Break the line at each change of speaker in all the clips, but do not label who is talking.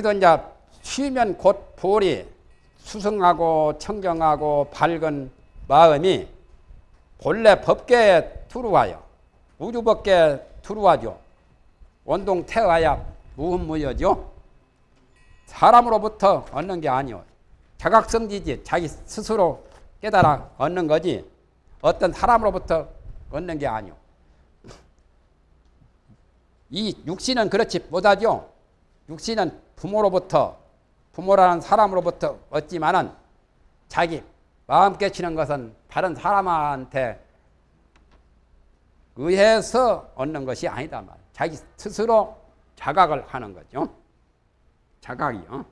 여기도 이제 쉬면 곧 볼이 수승하고 청정하고 밝은 마음이 본래 법계에 들어와요. 우주법계에 들어와죠. 원동 태어야 무흠무여죠. 사람으로부터 얻는 게 아니요. 자각성지지 자기 스스로 깨달아 얻는 거지 어떤 사람으로부터 얻는 게 아니요. 이 육신은 그렇지 못하죠. 육신은 부모로부터 부모라는 사람으로부터 얻지만은 자기 마음 깨치는 것은 다른 사람한테 의해서 얻는 것이 아니다 말. 자기 스스로 자각을 하는 거죠. 자각이요.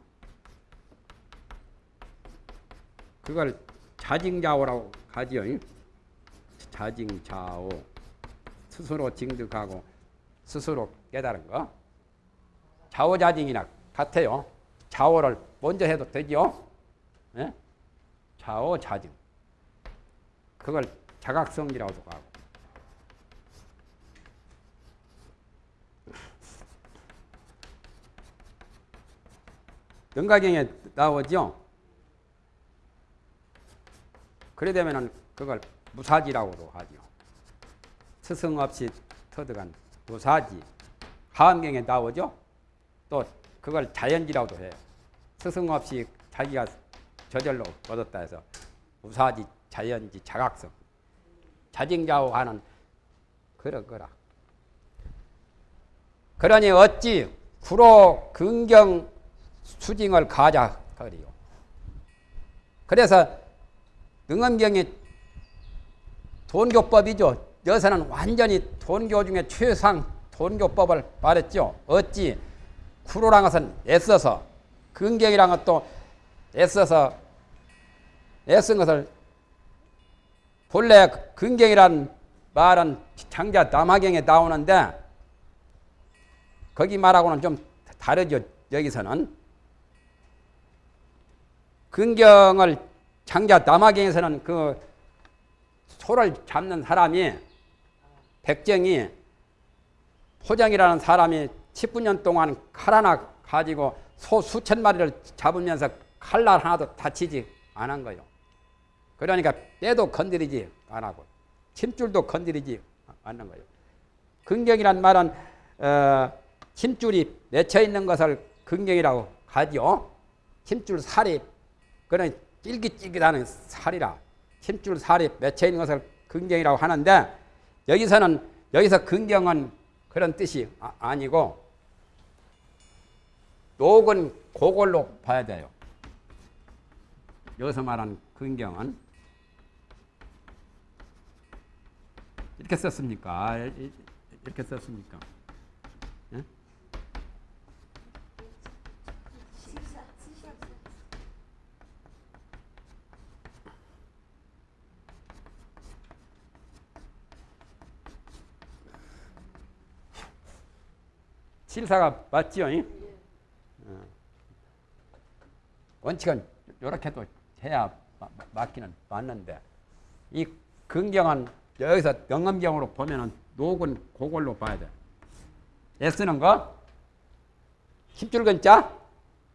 그걸 자징자오라고 하지요. 자징자오. 스스로 징득하고 스스로 깨달은 거. 자오자징이나 같아요. 자오를 먼저 해도 되죠. 네? 자오자징. 그걸 자각성이라고도 하고. 능가경에 나오죠. 그래 되면은 그걸 무사지라고도 하죠. 스승 없이 터득한 무사지. 하암경에 나오죠. 또 그걸 자연지라고도 해요. 스승 없이 자기가 저절로 얻었다 해서 무사지, 자연지, 자각성. 자징자오 하는 그런 거라. 그러니 어찌 구로 긍경 수징을 가자 거리요. 그래서 능엄경이 돈교법이죠. 여기서는 완전히 돈교 중에 최상 돈교법을 말했죠. 어찌 구로란 것은 애써서 근경이란 것도 애써서 애쓴 것을 본래 근경이란 말은 장자 남하경에 나오는데 거기 말하고는 좀 다르죠. 여기서는 근경을 장자 남하경에서는 그 소를 잡는 사람이 백정이 포장이라는 사람이 19년 동안 칼 하나 가지고 소 수천 마리를 잡으면서 칼날 하나도 다치지 않은 거요. 그러니까 때도 건드리지 안 하고 침줄도 건드리지 않는 거예요. 근경이란 말은 어, 힘줄이 맺혀 있는 것을 근경이라고 하죠. 힘줄 살이 그런 찔깃찔깃하는 살이라 힘줄 살이 맺혀 있는 것을 근경이라고 하는데 여기서는 여기서 근경은 그런 뜻이 아, 니고 녹은 그걸로 봐야 돼요. 여기서 말한 근경은 이렇게 썼습니까? 이렇게 썼습니까? 예? 실사가 맞지요? 어. 원칙은 이렇게도 해야 맞기는 맞는데 이 긍정은 여기서 영음경으로 보면은 녹은 그걸로 봐야 돼. 애 쓰는 거 힘줄 근자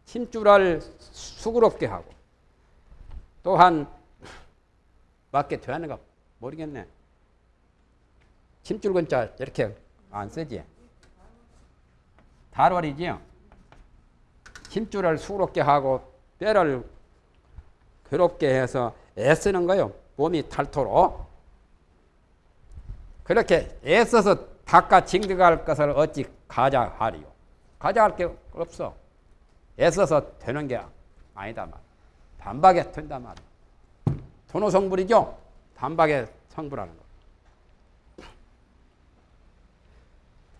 힘줄을 수그럽게 하고 또한 맞게 되는가 모르겠네. 힘줄 근자 이렇게 안 쓰지. 달월이지요. 힘줄을 수그럽게 하고 뼈를 괴롭게 해서 애쓰는 거요. 몸이 닳도록. 그렇게 애써서 닦아 징득할 것을 어찌 가자 하리요. 가자 할 게 없어. 애써서 되는 게 아니다 말. 단박에 된다 말. 돈호 성불이죠. 단박에 성불하는 거.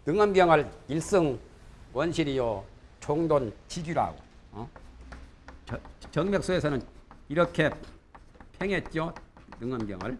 능엄경을 일성 원실이요 종돈 지주라고 어? 정맥소에서는 이렇게 평했죠? 능엄경을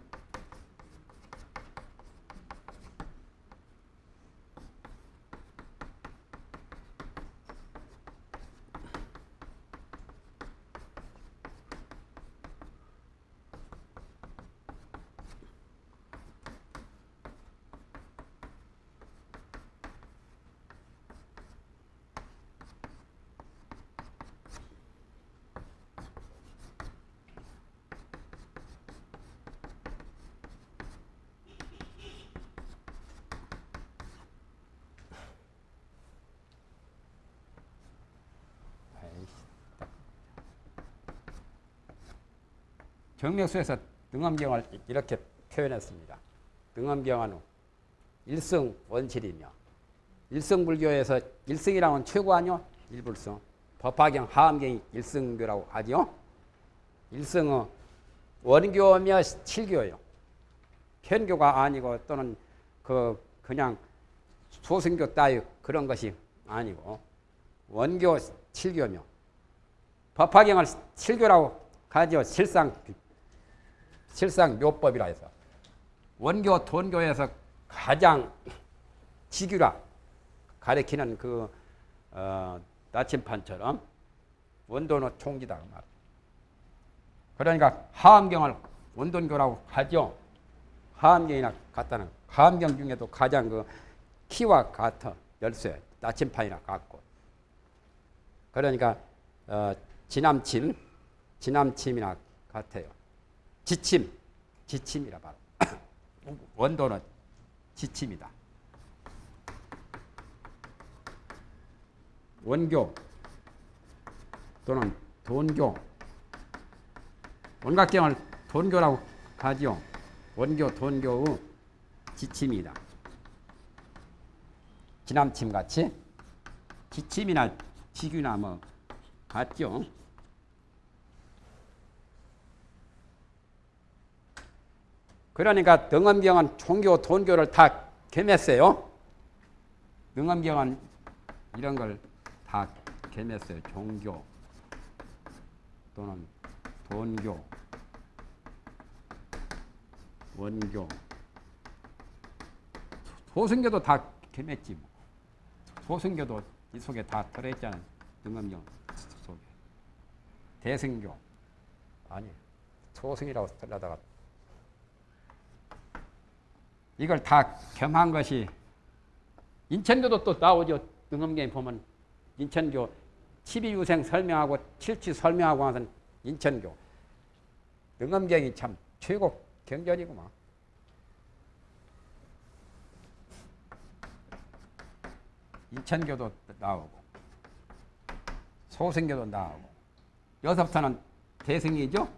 정맥수에서 등엄경을 이렇게 표현했습니다. 등엄경은 일성 원실이며 일성불교에서 일성이라면 최고 아니요? 일불성. 법화경, 하암경이 일성교라고 하죠. 일성은 원교며 칠교요. 현교가 아니고 또는 그 그냥 소승교 따위 그런 것이 아니고 원교 칠교며 법화경을 칠교라고 가지고 실상 실상 묘법이라 해서 원교 돈교에서 가장 지규라 가리키는 그 어, 나침판처럼 원도는 총기다 그 말. 그러니까 하암경을 원돈교라고 하죠. 하암경이나 같다는 하암경 중에도 가장 그 키와 같은 열쇠 나침판이나 같고 그러니까 어, 지남침 지남침이나 같아요. 지침 지침이라 바로 원도는 지침이다. 원교 또는 돈교 원각경을 돈교라고 하지요. 원교 돈교의 지침이다. 지남침 같이 지침이나 지규나 뭐 같죠. 그러니까 등엄경은 총교, 돈교를 다 겸했어요. 등엄경은 이런 걸 다 겸했어요. 종교 또는 돈교, 원교, 소승교도 다 겸했지 뭐. 소승교도 이 속에 다 들어있잖아요. 등엄경 속에. 대승교 아니 소승이라고 들려다가 이걸 다 겸한 것이 인천교도 또 나오죠. 등엄경에 보면 인천교 12유생 설명하고 칠치 설명하고 하는 인천교. 등엄경이 참 최고 경전이구만. 인천교도 나오고 소승교도 나오고 여기서부터는 대승이죠.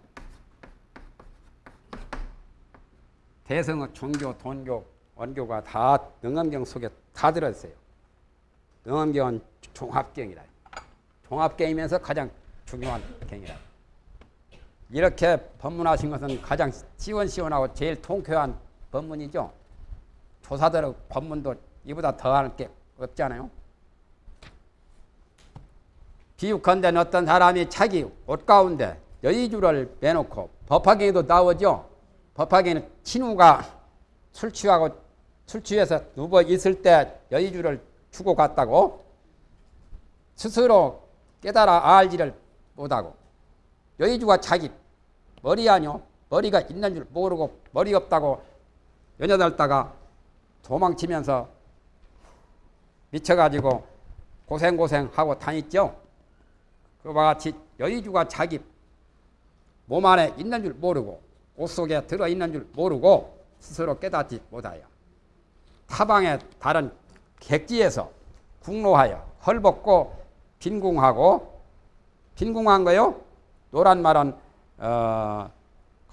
대성의 종교, 돈교, 원교가 다 능엄경 속에 다 들어있어요. 능엄경은 종합경이라. 종합경이면서 가장 중요한 경이라. 이렇게 법문하신 것은 가장 시원시원하고 제일 통쾌한 법문이죠. 조사들의 법문도 이보다 더할 게 없잖아요. 비유컨대 어떤 사람이 자기 옷 가운데 여의주를 빼놓고 법화경에도 나오죠. 법화경에는 친우가 술 취하고 술 취해서 누워 있을 때 여의주를 주고 갔다고 스스로 깨달아 알지를 못하고 여의주가 자기 머리 아니요 머리가 있는 줄 모르고 머리 없다고 연여들다가 도망치면서 미쳐가지고 고생고생하고 다녔죠. 그와 같이 여의주가 자기 몸 안에 있는 줄 모르고 옷 속에 들어있는 줄 모르고 스스로 깨닫지 못하여 타방의 다른 객지에서 국로하여 헐벗고 빈궁하고 빈궁한 거요. 노란 말은 어,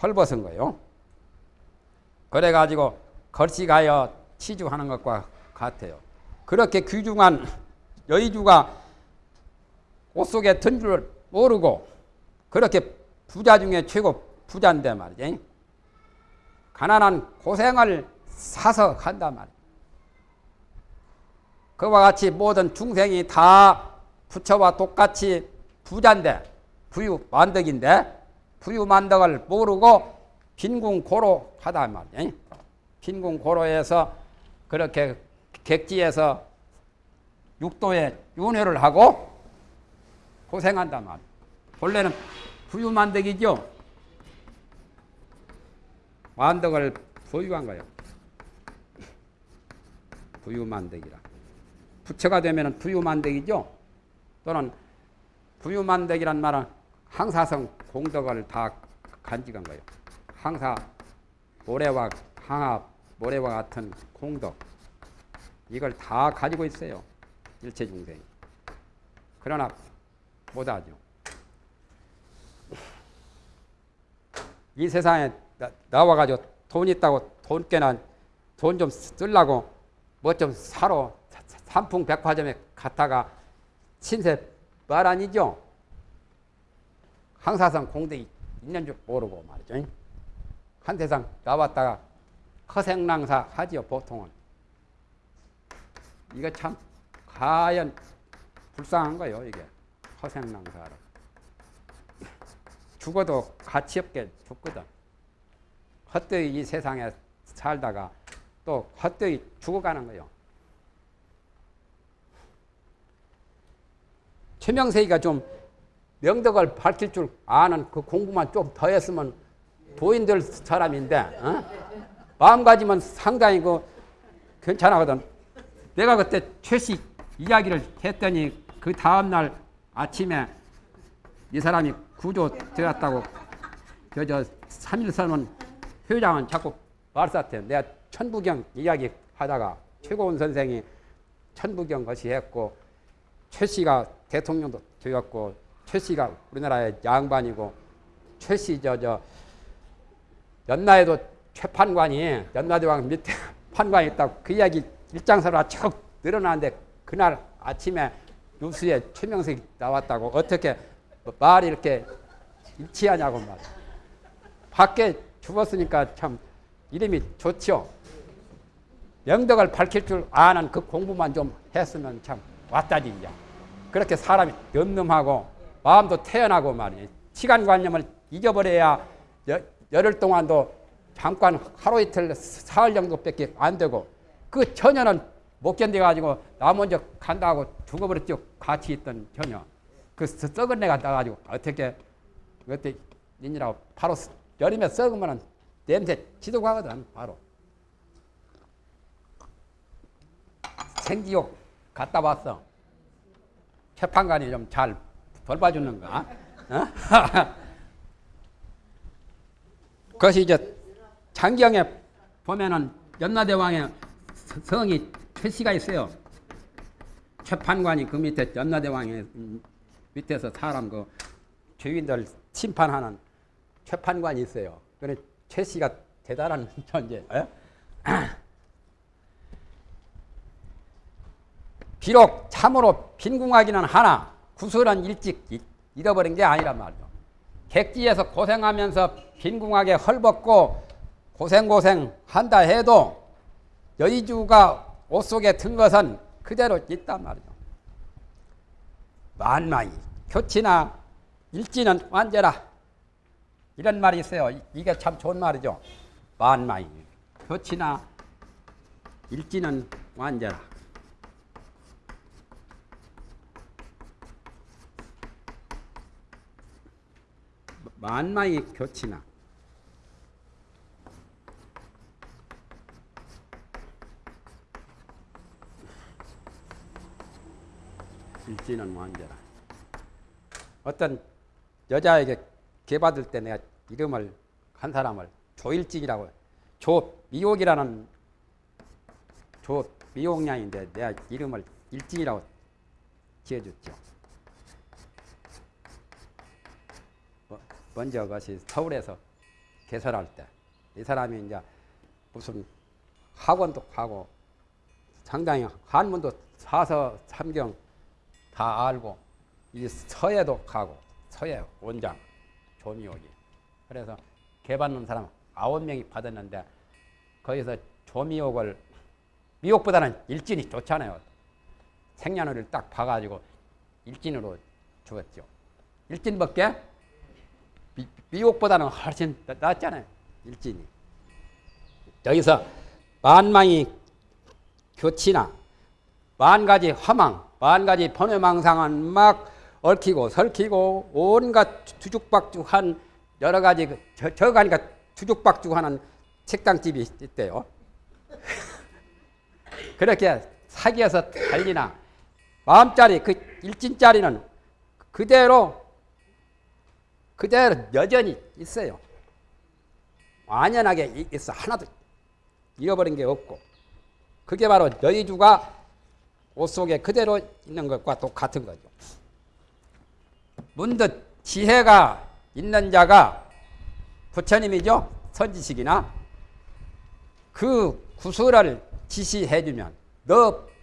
헐벗은 거요. 그래가지고 걸식하여 치주하는 것과 같아요. 그렇게 귀중한 여의주가 옷 속에 든 줄 모르고 그렇게 부자 중에 최고 부자인데 말이지. 가난한 고생을 사서 한단 말이야. 그와 같이 모든 중생이 다 부처와 똑같이 부자인데 부유 만덕인데 부유 만덕을 모르고 빈궁고로 하다 말이야. 빈궁고로에서 그렇게 객지에서 육도에 윤회를 하고 고생한단 말이야. 본래는 부유 만덕이죠. 만덕을 보유한 거예요. 부유만덕이라. 부처가 되면 부유만덕이죠. 또는 부유만덕이란 말은 항사성 공덕을 다 간직한 거예요. 항사 모래와 항합 모래와 같은 공덕 이걸 다 가지고 있어요. 일체 중생. 그러나 못하죠. 이 세상에 나, 와가지고 돈 있다고 돈 깨나 돈 좀 쓰려고 뭐 좀 사러 삼풍 백화점에 갔다가 신세 말 아니죠? 항사성 공덕이 있는 줄 모르고 말이죠. 한 세상 나왔다가 허생낭사 하지요 보통은. 이거 참 과연 불쌍한 거요 이게 허생낭사로. 죽어도 가치 없게 죽거든. 헛되이 이 세상에 살다가 또 헛되이 죽어가는 거요. 최명세기가 좀 명덕을 밝힐 줄 아는 그 공부만 좀 더 했으면 도인될 사람인데 어? 마음가짐은 상당히 그 괜찮아거든. 내가 그때 최씨 이야기를 했더니 그 다음날 아침에 이 사람이 구조 되었다고 그저 3일선은 회장은 자꾸 말쌌대. 내가 천부경 이야기 하다가 최고원 선생이 천부경 것이 했고 최 씨가 대통령도 되었고 최 씨가 우리나라의 양반이고 최 씨 저 저 연나에도 최판관이 연나대왕 밑에 판관이 있다고 그 이야기 일장서라 쭉 늘어나는데 그날 아침에 뉴스에 최명석이 나왔다고 어떻게 말이 이렇게 일치하냐고 말. 밖에 죽었으니까 참 이름이 좋죠. 명덕을 밝힐 줄 아는 그 공부만 좀 했으면 참 왔다지 이제. 그렇게 사람이 늠름하고 마음도 태연하고 말이에요. 시간관념을 잊어버려야 여, 열흘 동안도 잠깐 하루 이틀 사흘 정도밖에 안 되고 그 처녀는 못 견뎌가지고 나 먼저 간다고 죽어버렸죠. 같이 있던 처녀. 그 썩은 내가 나가지고 어떻게 그때 니니라고 바로 여름에 썩으면 냄새 지도가거든 바로. 생지옥 갔다 왔어. 재판관이 좀 잘 돌봐주는가? 어? 그것이 이제 장경에 보면은 연나대왕의 성이 최씨가 있어요. 재판관이 그 밑에 연나대왕의 밑에서 사람 그 죄인들 심판하는 재판관이 있어요. 그래 최씨가 대단한 존재. 비록 참으로 빈궁하기는 하나 구슬은 일찍 잃어버린 게 아니란 말이죠. 객지에서 고생하면서 빈궁하게 헐벗고 고생고생 한다 해도 여의주가 옷 속에 든 것은 그대로 있단 말이죠. 만만히 교치나 일지는 완제라 이런 말이 있어요. 이게 참 좋은 말이죠. 만만히 교치나 일지는 완제라 만마의 교치나 일지는 완전하 어떤 여자에게 개받을 때 내가 이름을 한 사람을 조일진이라고 조미옥이라는 조미옥량인데 내가 이름을 일진이라고 지어줬죠. 먼저 그것이 서울에서 개설할 때 이 사람이 이제 무슨 학원도 가고 상당히 한문도 사서 삼경 다 알고 이 서예도 가고 서예 원장 조미옥이 그래서 개받는 사람 아홉 명이 받았는데 거기서 조미옥을 미옥보다는 일진이 좋잖아요. 생년월일 딱 봐가지고 일진으로 죽었죠. 일진밖에 미국보다는 훨씬 낫잖아요. 일진이. 여기서 만망이 교치나 만 가지 화망, 만 가지 번외망상은 막 얽히고 설키고 온갖 주죽박죽한 여러 가지 그 저, 저 가니까 주죽박죽하는 식당집이 있대요. 그렇게 사기에서 달리나 마음짜리 그 일진짜리는 그대로 그대로 여전히 있어요. 완연하게 있어. 하나도 잃어버린 게 없고. 그게 바로 여의주가 옷 속에 그대로 있는 것과 똑같은 거죠. 문득 지혜가 있는 자가 부처님이죠. 선지식이나 그 구슬을 지시해주면 너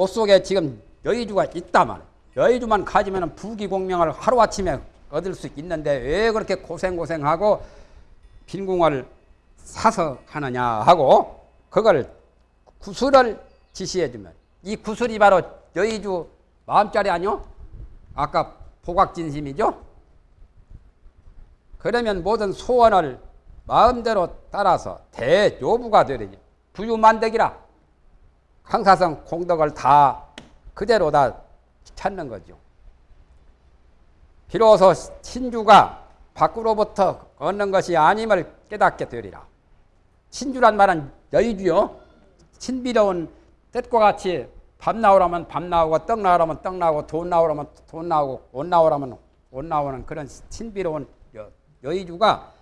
옷 속에 지금 여의주가 있다만 여의주만 가지면 부귀공명을 하루아침에 얻을 수 있는데 왜 그렇게 고생고생하고 빈궁을 사서 하느냐 하고 그걸 구슬을 지시해주면 이 구슬이 바로 여의주 마음자리 아니요? 아까 보각진심이죠? 그러면 모든 소원을 마음대로 따라서 대요부가 되리니 부유만덕이라 강사성 공덕을 다 그대로 다 찾는 거죠. 비로소 신주가 밖으로부터 얻는 것이 아님을 깨닫게 되리라. 신주란 말은 여의주요. 신비로운 뜻과 같이 밥 나오라면 밥 나오고 떡 나오라면 떡 나오고 돈 나오라면 돈 나오고 옷 나오라면 옷 나오는 그런 신비로운 여, 여의주가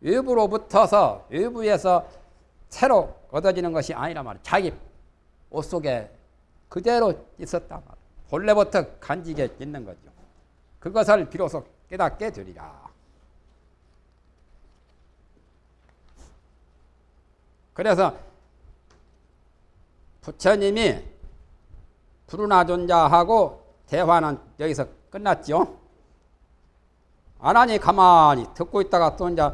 외부로부터서 외부에서 새로 얻어지는 것이 아니라 말이야. 자기 옷 속에 그대로 있었다 말이야. 본래부터 간직에 있는 거죠. 그것을 비로소 깨닫게 되리라. 그래서 부처님이 부르나 존자하고 대화는 여기서 끝났죠. 안 하니 가만히 듣고 있다가 또 이제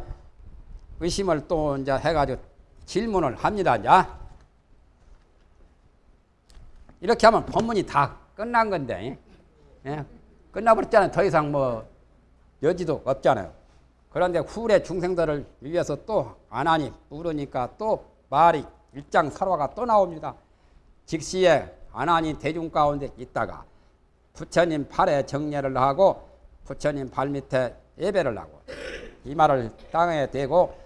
의심을 또 이제 해가지고 질문을 합니다. 이제. 이렇게 하면 본문이 다 끝난 건데, 예? 끝나버렸잖아요. 더 이상 뭐 여지도 없잖아요. 그런데 후래 중생들을 위해서 또안 하니 물으니까 또 말이 일장 설화가 또 나옵니다. 직시에 안 하니 대중 가운데 있다가 부처님 팔에 정례를 하고 부처님 발 밑에 예배를 하고 이 말을 땅에 대고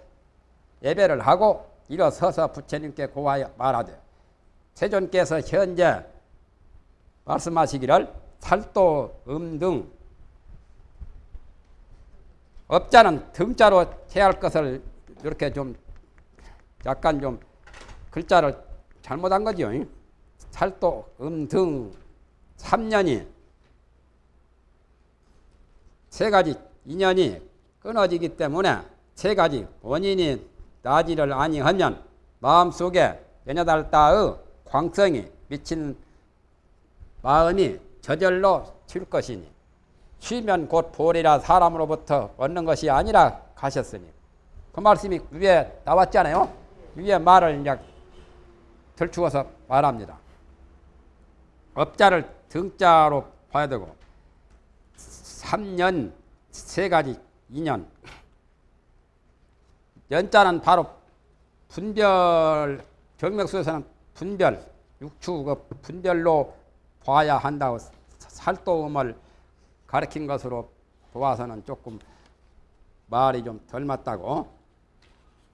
예배를 하고 일어서서 부처님께 고하여 말하되 세존께서 현재 말씀하시기를 살도 음등 업자는 등자로 해야 할 것을 이렇게 좀 약간 좀 글자를 잘못한 거죠. 살도 음등 3년이 세 가지 인연이 끊어지기 때문에 세 가지 원인이 나지를 아니하면 마음속에 연여달다의 광성이 미친 마음이 저절로 튈 것이니 쉬면 곧 보리라 사람으로부터 얻는 것이 아니라 가셨으니 그 말씀이 위에 나왔잖아요. 위에 말을 이제 덜추어서 말합니다. 업자를 등자로 봐야 되고 3년 세 가지 인연 연자는 바로 분별 정맥수에서는 분별 육추 그 분별로 봐야 한다고 살도음을 가르친 것으로 보아서는 조금 말이 좀 덜 맞다고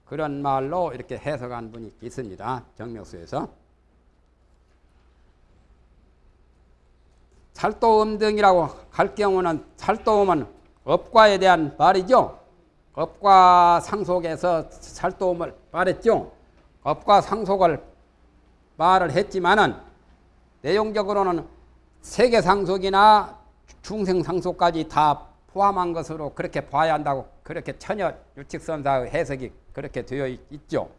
그런 말로 이렇게 해석한 분이 있습니다. 정명수에서. 살도음 등이라고 할 경우는 살도음은 업과에 대한 말이죠. 업과 상속에서 살도음을 말했죠. 업과 상속을 말을 했지만은 내용적으로는 세계 상속이나 중생 상속까지 다 포함한 것으로 그렇게 봐야 한다고 그렇게 처녀 유칙선사의 해석이 그렇게 되어 있죠.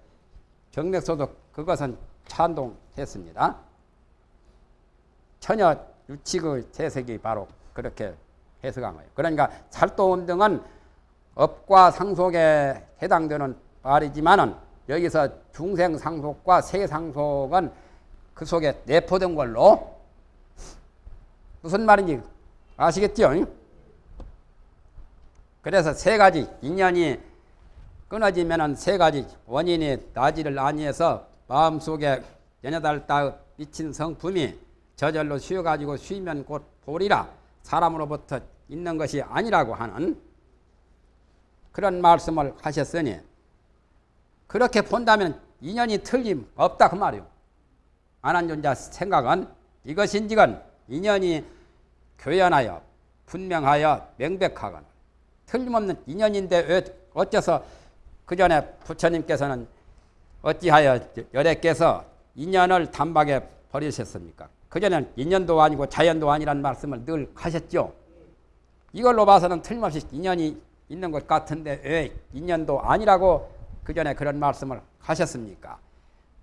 정맥소도 그것은 찬동했습니다. 처녀 유칙의 해석이 바로 그렇게 해석한 거예요. 그러니까 살도음 등은 업과 상속에 해당되는 말이지만은 여기서 중생 상속과 세 상속은 그 속에 내포된 걸로 무슨 말인지 아시겠죠? 그래서 세 가지 인연이 끊어지면은 세 가지 원인이 나지를 아니해서 마음속에 연여달다 미친 성품이 저절로 쉬어가지고 쉬면 곧 보리라 사람으로부터 있는 것이 아니라고 하는 그런 말씀을 하셨으니 그렇게 본다면 인연이 틀림없다 그 말이요. 안한존자 생각은 이것인지건 인연이 교연하여 분명하여 명백하거나 틀림없는 인연인데 왜 어째서 그 전에 부처님께서는 어찌하여 열애께서 인연을 단박에 버리셨습니까? 그전엔 인연도 아니고 자연도 아니란 말씀을 늘 하셨죠. 이걸로 봐서는 틀림없이 인연이 있는 것 같은데 왜 인연도 아니라고 그 전에 그런 말씀을 하셨습니까?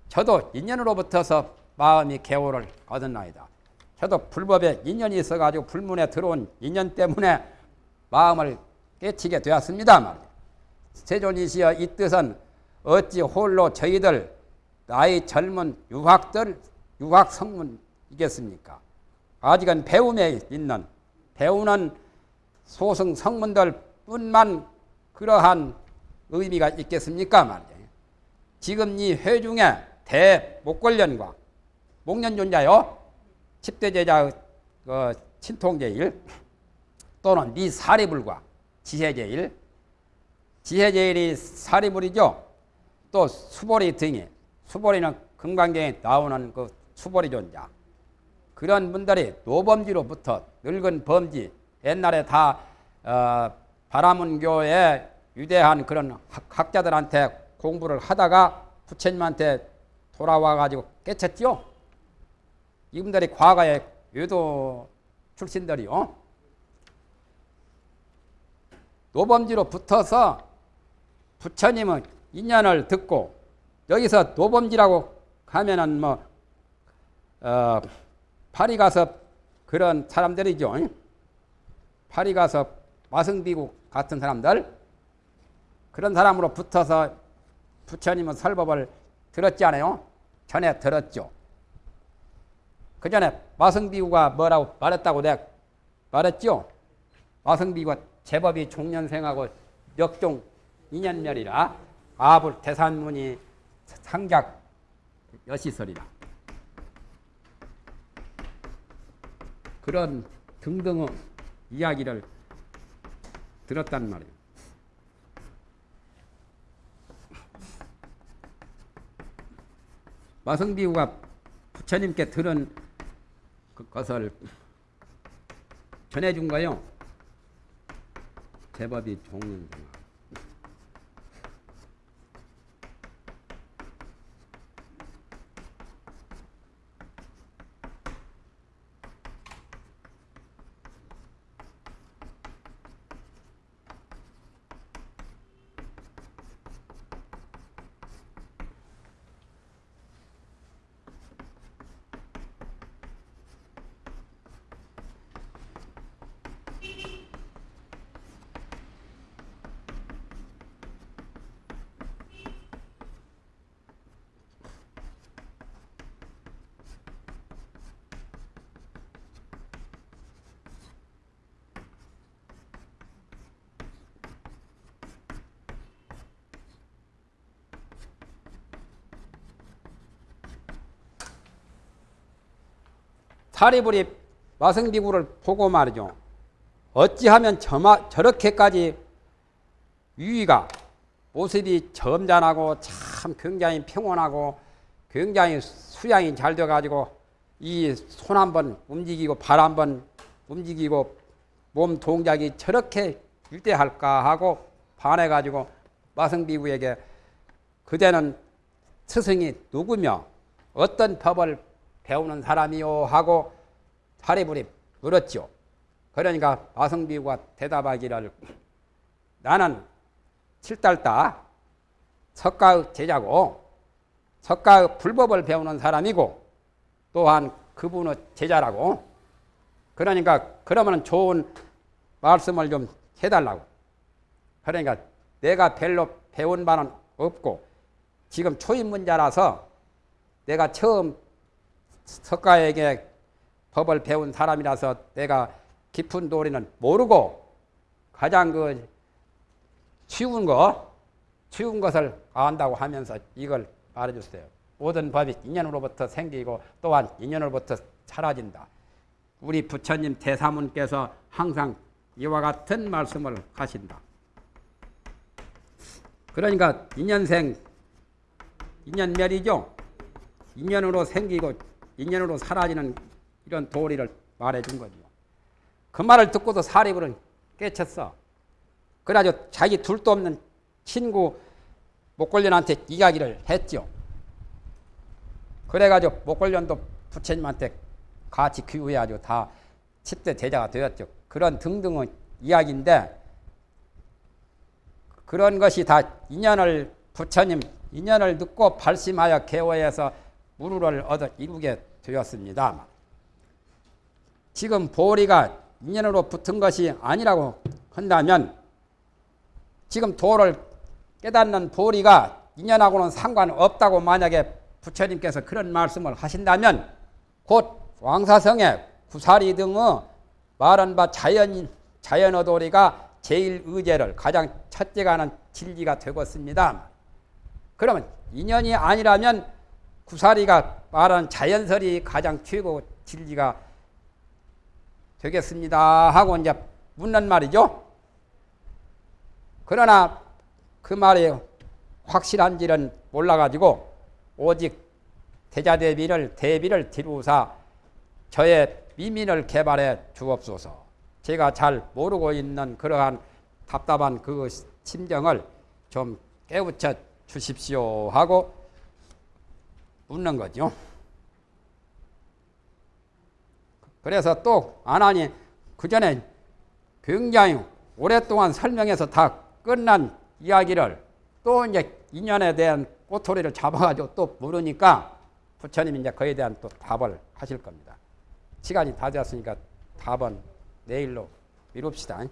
저도 인연으로부터서 마음이 개호를 얻었나이다. 저도 불법에 인연이 있어가지고 불문에 들어온 인연 때문에 마음을 깨치게 되었습니다. 말이야. 세존이시여 이 뜻은 어찌 홀로 저희들 나이 젊은 유학들 유학 성문 이겠습니까? 아직은 배움에 있는 배우는 소승 성문들 뿐만 그러한 의미가 있겠습니까? 말이에요. 지금 이 회중에 대목걸련과 목련존자요, 10대 제자의 그 친통제일 또는 미사리불과 지혜제일, 지혜제일이 사리불이죠. 또 수보리 등이, 수보리는 금강경에 나오는 그 수보리 존자. 그런 분들이 노범지로부터 늙은 범지, 옛날에 다 어, 바라문교에 유대한 그런 학, 자들한테 공부를 하다가 부처님한테 돌아와 가지고 깨쳤죠. 이분들이 과거에 유도 출신들이요. 노범지로 붙어서 부처님은 인연을 듣고 여기서 노범지라고 하면은 뭐 어, 파리 가서 그런 사람들이죠. 파리 가서 마승비국 같은 사람들 그런 사람으로 붙어서 부처님은 설법을 들었지 않아요? 전에 들었죠. 그 전에 마승비구가 뭐라고 말했다고 내가 말했죠? 마승비구가 제법이 종년생하고 역종 인연멸이라 아불 대산문이 상작 여시설이라 그런 등등의 이야기를 들었단 말이에요. 마성비구가 부처님께 들은 그 것을 전해준 거요. 제법이 종년 사리불이 마성비구를 보고 말이죠. 어찌하면 저마, 저렇게까지 유의가 모습이 점잖하고 참 굉장히 평온하고 굉장히 수양이 잘 돼가지고 이 손 한번 움직이고 발 한번 움직이고 몸 동작이 저렇게 유대할까 하고 반해가지고 마성비구에게 그대는 스승이 누구며 어떤 법을 배우는 사람이요 하고 사리불이 물었죠. 그러니까 마성비구가 대답하기를 나는 칠달다 석가의 제자고 석가의 불법을 배우는 사람이고 또한 그분의 제자라고 그러니까 그러면 좋은 말씀을 좀 해달라고 그러니까 내가 별로 배운 바는 없고 지금 초입문자라서 내가 처음 석가에게 법을 배운 사람이라서 내가 깊은 도리는 모르고 가장 그 쉬운 거, 쉬운 것을 안다고 하면서 이걸 말해줬어요. 모든 법이 인연으로부터 생기고 또한 인연으로부터 사라진다. 우리 부처님 대사문께서 항상 이와 같은 말씀을 하신다. 그러니까 인연생, 인연멸이죠. 인연으로 생기고 인연으로 사라지는 이런 도리를 말해준 거죠. 그 말을 듣고도 사리불은 깨쳤어. 그래가지고 자기 둘도 없는 친구 목걸련한테 이야기를 했죠. 그래가지고 목걸련도 부처님한테 같이 귀후해가지고 다 10대 제자가 되었죠. 그런 등등의 이야기인데 그런 것이 다 인연을 부처님 인연을 듣고 발심하여 개호해서 무루를 얻어 이루게 되었습니다. 지금 보리가 인연으로 붙은 것이 아니라고 한다면 지금 도를 깨닫는 보리가 인연하고는 상관없다고 만약에 부처님께서 그런 말씀을 하신다면 곧 왕사성의 구사리 등의 말한 바 자연, 자연어도리가 제일 의제를 가장 첫째가 하는 진리가 되겠습니다. 그러면 인연이 아니라면 구사리가 말하는 자연설이 가장 최고 진리가 되겠습니다 하고 이제 묻는 말이죠. 그러나 그 말이 확실한지는 몰라가지고 오직 대자대비를 대비를 뒤로사 저의 미민을 개발해 주옵소서. 제가 잘 모르고 있는 그러한 답답한 그 심정을 좀 깨우쳐 주십시오 하고 묻는 거죠. 그래서 또 안하니 그 전에 굉장히 오랫동안 설명해서 다 끝난 이야기를 또 이제 인연에 대한 꼬투리를 잡아가지고 또 물으니까 부처님이 이제 그에 대한 또 답을 하실 겁니다. 시간이 다 되었으니까 답은 내일로 미룹시다.